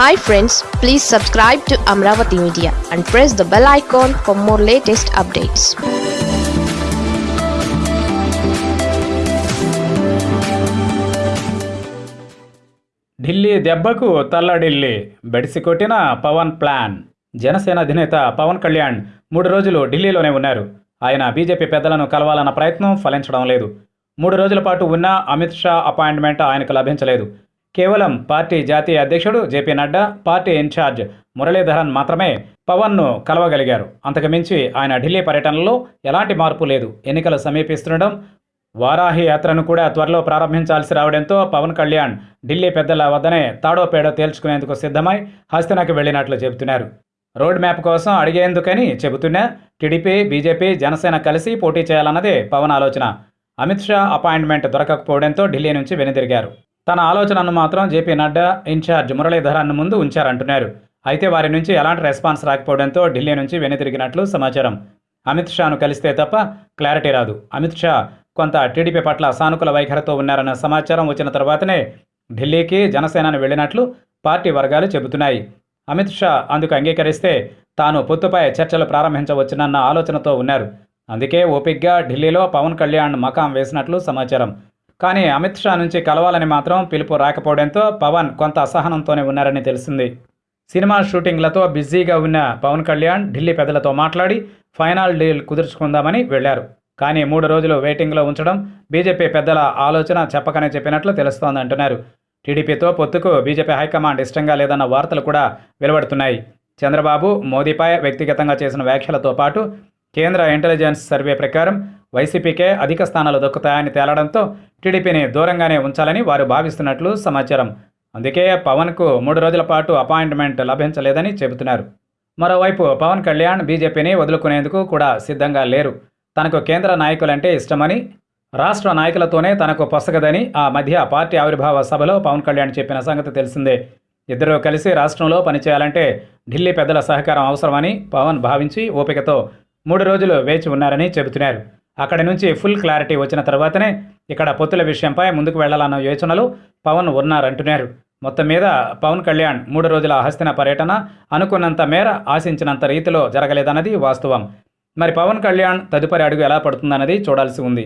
Hi friends please subscribe to Amaravati media and press the bell icon for more latest updates Delhi దెబ్బకు తల్లడిల్లి బెడిసి కొట్టిన Pawan plan. Janasena అధినేత పవన్ కళ్యాణ్ మూడు రోజులు ఢిల్లీలోనే ఉన్నారు. ఆయన బీజేపీ పెద్దలను కలవాలన్న ప్రయత్నం ఫలించడం లేదు. మూడు రోజుల పాటు ఉన్న అమిత్ షా అపాయింట్మెంట్ ఆయనకు లభించలేదు. కేవలం పార్టీ జాతీయ అధ్యక్షుడు JP Nadda party incharge Muralidharan మాత్రమే పవన్ను కలవగలిగారు. అంతకుమించి ఆయన ఢిల్లీ పర్యటనలో ఎలాంటి మార్పు లేదు. ఎన్నికలు సమీపిస్తుండడం వారాహి యాత్రను కూడా త్వరలో ప్రారంభించాల్సి రావడంతో పవన్ కళ్యాణ్ ఢిల్లీ పెద్దల వద్దనే తాడో పేడో తేల్చుకునేందుకు సిద్ధమై హస్తినకు వెళ్ళినట్లు చెబుతున్నారు. రోడ్ మ్యాప్ కోసం అడిగేందుకని చెబుతున్నా టీడీపీ బీజేపీ జనసేన కలిసి పోటీ చేయాలన్నదే పవన్ ఆలోచన. అమిత్ షా అపాయింట్మెంట్ దొరకకపోవడంతో ఢిల్లీ నుంచి వెనుదిరిగారు. తన ఆలోచనను మాత్రం జేపీ నడ్డా ఇన్ఛార్జ్ మురళీధరన్ ముందు ఉంచారంటున్నారు. అయితే వారి నుంచి ఎలాంటి రెస్పాన్స్ రాకపోవడంతో ఢిల్లీ నుంచి వెనుతిరిగినట్లు సమాచారం. అమిత్ షాను కలిస్తే తప్ప క్లారిటీ రాదు. అమిత్ షా కొంత టీడీపీ పట్ల సానుకూల వైఖరితో ఉన్నారన్న సమాచారం వచ్చిన తర్వాతనే ఢిల్లీకి జనసేనను వెళ్ళినట్లు పార్టీ వర్గాలు చెబుతున్నాయి. అమిత్ షా అందుకు అంగీకరిస్తే తాను పొత్తుపై చర్చలు ప్రారంభించవచ్చునన్న ఆలోచనతో ఉన్నారు. అందుకే ఓపిక్గా ఢిల్లీలో పవన్ కళ్యాణ్ మకాం వేసినట్లు సమాచారం. కానీ అమిత్ షా నుంచి కలవాలని మాత్రం పిలుపు రాకపోవడంతో పవన్ కొంత అసహనంతోనే ఉన్నారని తెలిసింది. సినిమా షూటింగ్లతో బిజీగా ఉన్న పవన్ కళ్యాణ్ ఢిల్లీ పెద్దలతో మాట్లాడి ఫైనల్ డీల్ కుదుర్చుకుందామని వెళ్ళారు కానీ మూడు రోజులు వెయిటింగ్లో ఉంచడం బీజేపీ పెద్దల ఆలోచన చెప్పకనే చెప్పినట్లు తెలుస్తోంది అంటున్నారు. టీడీపీతో పొత్తుకు బీజేపీ హైకమాండ్ ఇష్టంగా లేదన్న వార్తలు కూడా వెలువడుతున్నాయి. చంద్రబాబు మోదీపై వ్యక్తిగతంగా చేసిన వ్యాఖ్యలతో పాటు కేంద్ర ఇంటెలిజెన్స్ సర్వే ప్రకారం వైసీపీకే అధిక స్థానాలు దక్కుతాయని తేలడంతో టీడీపీని దూరంగానే ఉంచాలని వారు భావిస్తున్నట్లు సమాచారం. అందుకే పవన్కు మూడు రోజుల పాటు అపాయింట్మెంట్ లభించలేదని చెబుతున్నారు. మరోవైపు పవన్ కళ్యాణ్ బీజేపీని వదులుకునేందుకు కూడా సిద్ధంగా లేరు. తనకు కేంద్ర నాయకులంటే ఇష్టమని రాష్ట్ర నాయకులతోనే తనకు పొసగదని ఆ మధ్య పార్టీ ఆవిర్భావ సభలో పవన్ కళ్యాణ్ చెప్పిన సంగతి తెలిసిందే. ఇద్దరూ కలిసి రాష్ట్రంలో పనిచేయాలంటే ఢిల్లీ పెద్దల సహకారం అవసరమని పవన్ భావించి ఓపికతో మూడు రోజులు వేచి ఉన్నారని చెబుతున్నారు. అక్కడి నుంచి ఫుల్ క్లారిటీ వచ్చిన తర్వాతనే ఇక్కడ పొత్తుల విషయంపై ముందుకు వెళ్ళాలన్న యోచనలు పవన్ ఉన్నారంటున్నారు. మొత్తం మీద పవన్ కళ్యాణ్ మూడు రోజుల హస్తిన పర్యటన అనుకున్నంత మేర ఆశించినంత రీతిలో జరగలేదన్నది వాస్తవం. మరి పవన్ కళ్యాణ్ తదుపరి అడుగు ఎలా పడుతుందన్నది చూడాల్సి ఉంది.